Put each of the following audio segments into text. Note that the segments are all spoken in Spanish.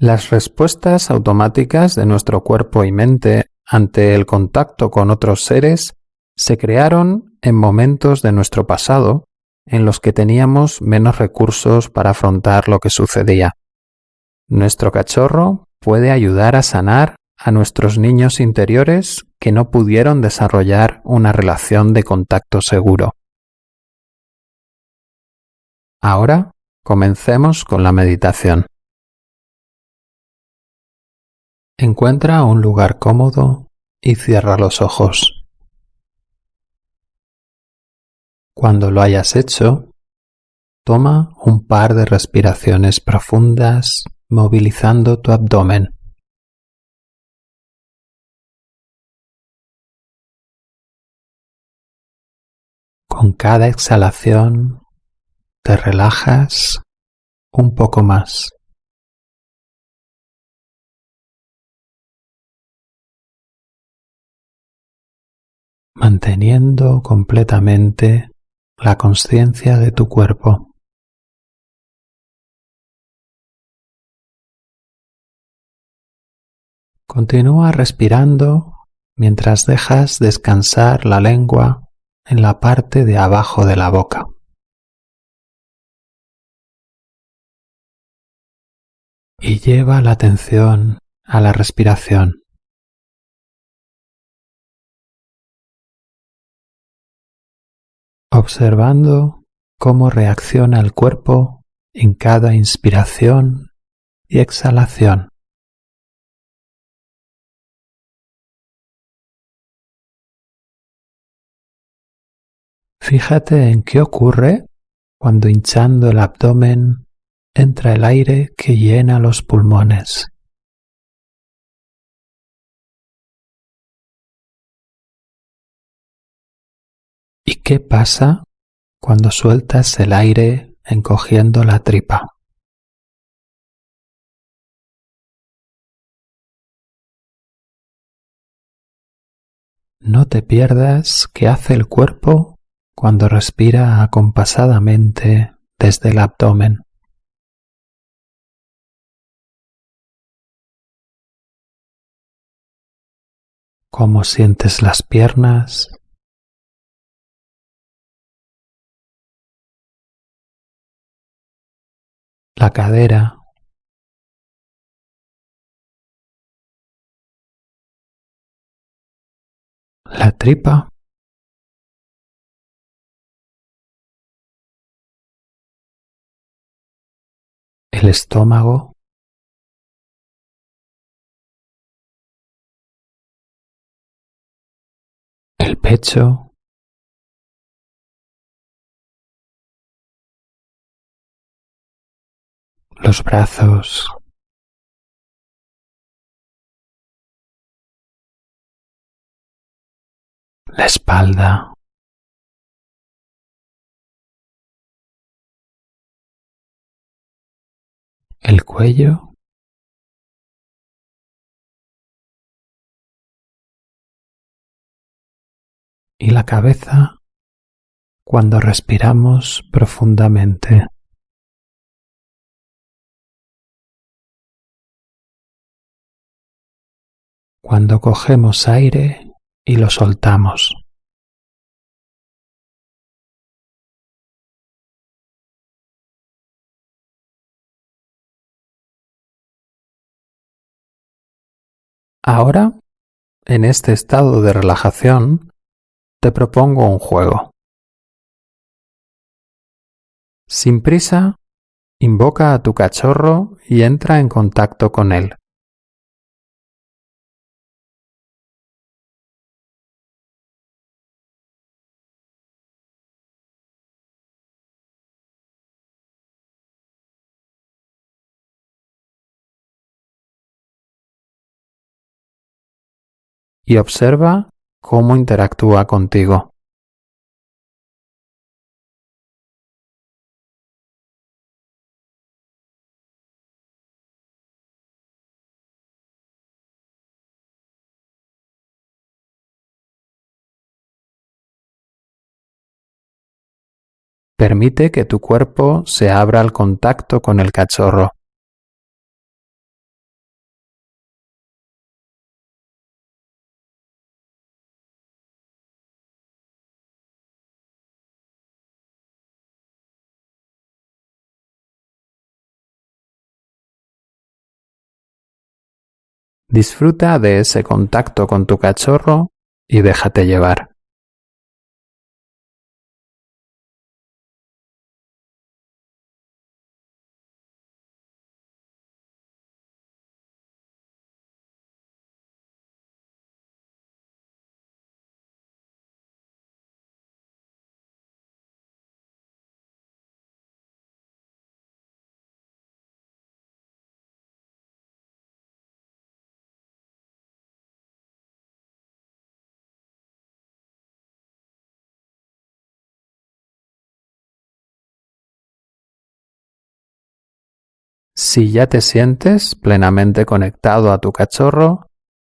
Las respuestas automáticas de nuestro cuerpo y mente ante el contacto con otros seres se crearon en momentos de nuestro pasado en los que teníamos menos recursos para afrontar lo que sucedía. Nuestro cachorro puede ayudar a sanar a nuestros niños interiores que no pudieron desarrollar una relación de contacto seguro. Ahora comencemos con la meditación. Encuentra un lugar cómodo y cierra los ojos. Cuando lo hayas hecho, toma un par de respiraciones profundas movilizando tu abdomen. Con cada exhalación te relajas un poco más. Manteniendo completamente la conciencia de tu cuerpo. Continúa respirando mientras dejas descansar la lengua en la parte de abajo de la boca. Y lleva la atención a la respiración. Observando cómo reacciona el cuerpo en cada inspiración y exhalación. Fíjate en qué ocurre cuando hinchando el abdomen entra el aire que llena los pulmones. Qué pasa cuando sueltas el aire encogiendo la tripa? No te pierdas qué hace el cuerpo cuando respira acompasadamente desde el abdomen. Cómo sientes las piernas, la cadera, la tripa, el estómago, el pecho, los brazos, la espalda, el cuello, y la cabeza cuando respiramos profundamente. Cuando cogemos aire y lo soltamos. Ahora, en este estado de relajación, te propongo un juego. Sin prisa, invoca a tu cachorro y entra en contacto con él. Y observa cómo interactúa contigo. Permite que tu cuerpo se abra al contacto con el cachorro. Disfruta de ese contacto con tu cachorro y déjate llevar. Si ya te sientes plenamente conectado a tu cachorro,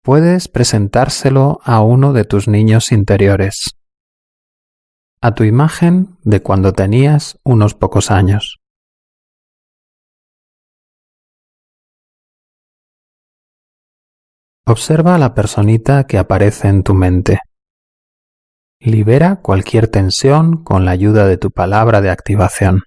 puedes presentárselo a uno de tus niños interiores, a tu imagen de cuando tenías unos pocos años. Observa a la personita que aparece en tu mente. Libera cualquier tensión con la ayuda de tu palabra de activación.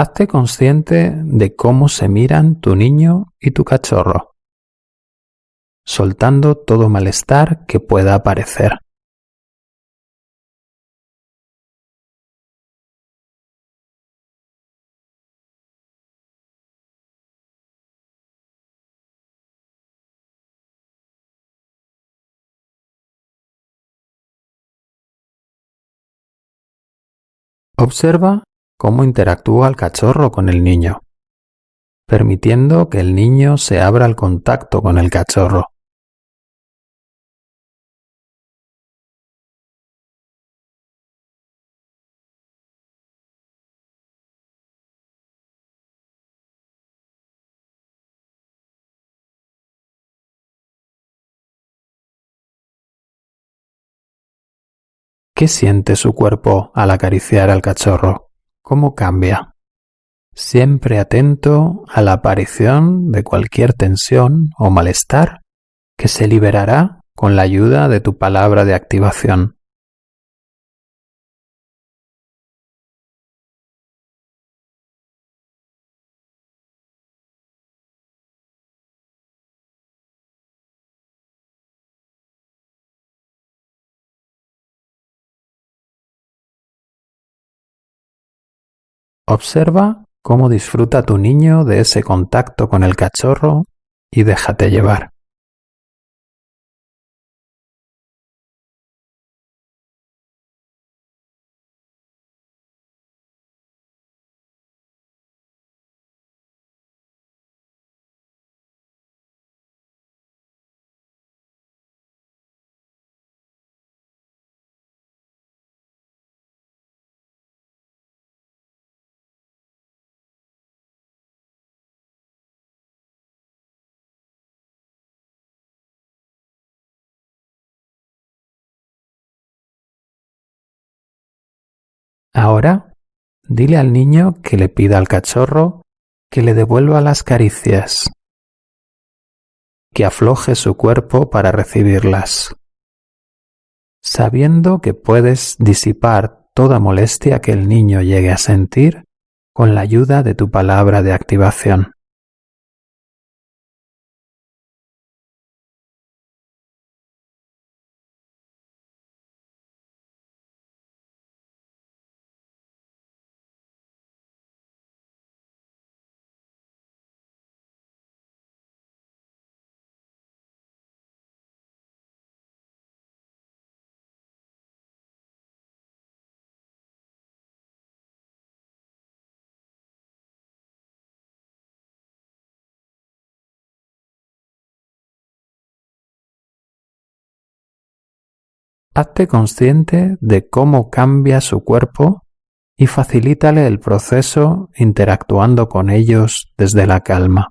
Hazte consciente de cómo se miran tu niño y tu cachorro, soltando todo malestar que pueda aparecer. Observa cómo interactúa el cachorro con el niño, permitiendo que el niño se abra al contacto con el cachorro. ¿Qué siente su cuerpo al acariciar al cachorro? Cómo cambia. Siempre atento a la aparición de cualquier tensión o malestar que se liberará con la ayuda de tu palabra de activación. Observa cómo disfruta tu niño de ese contacto con el cachorro y déjate llevar. Ahora, dile al niño que le pida al cachorro que le devuelva las caricias, que afloje su cuerpo para recibirlas, sabiendo que puedes disipar toda molestia que el niño llegue a sentir con la ayuda de tu palabra de activación. Hazte consciente de cómo cambia su cuerpo y facilítale el proceso interactuando con ellos desde la calma.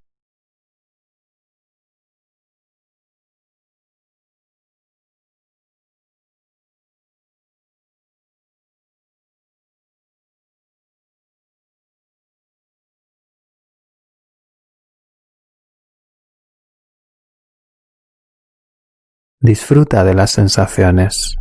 Disfruta de las sensaciones.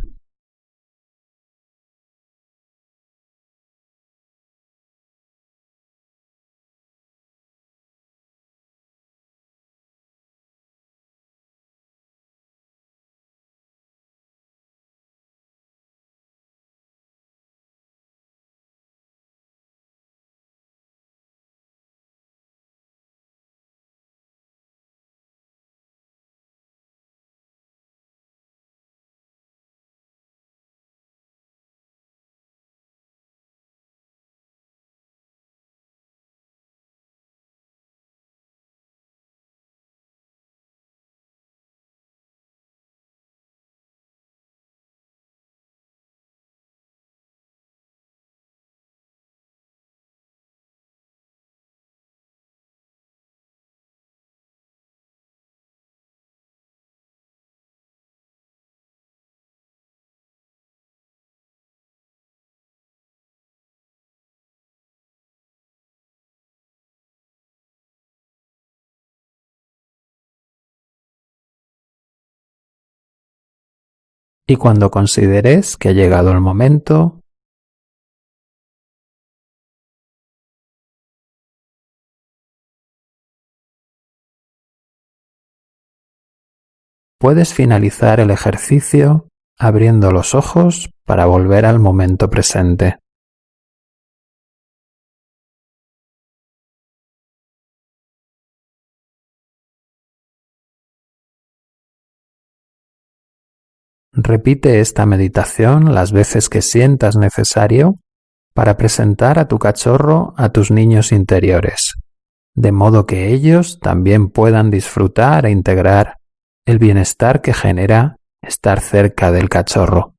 Y cuando consideres que ha llegado el momento, puedes finalizar el ejercicio abriendo los ojos para volver al momento presente. Repite esta meditación las veces que sientas necesario para presentar a tu cachorro a tus niños interiores, de modo que ellos también puedan disfrutar e integrar el bienestar que genera estar cerca del cachorro.